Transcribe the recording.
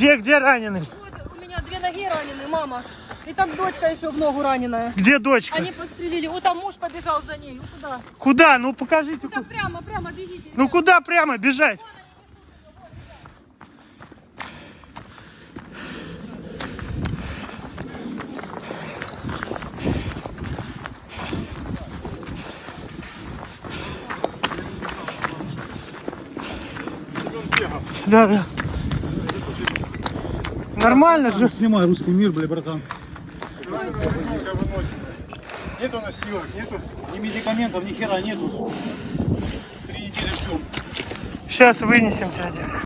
Где, где раненый? Вот у меня две ноги ранены, мама. И там дочка еще в ногу раненая. Где дочка? Они подстрелили. Вот там муж побежал за ней. Вот туда. Куда? Ну покажите. Туда ку- прямо, прямо бегите. Ну куда прямо бежать? Да, да. Нормально же. Снимай русский мир, бля, братан. Нету носилок, нету. Ни медикаментов, ни хера нету. Три недели ждем. Сейчас вынесем, дядя.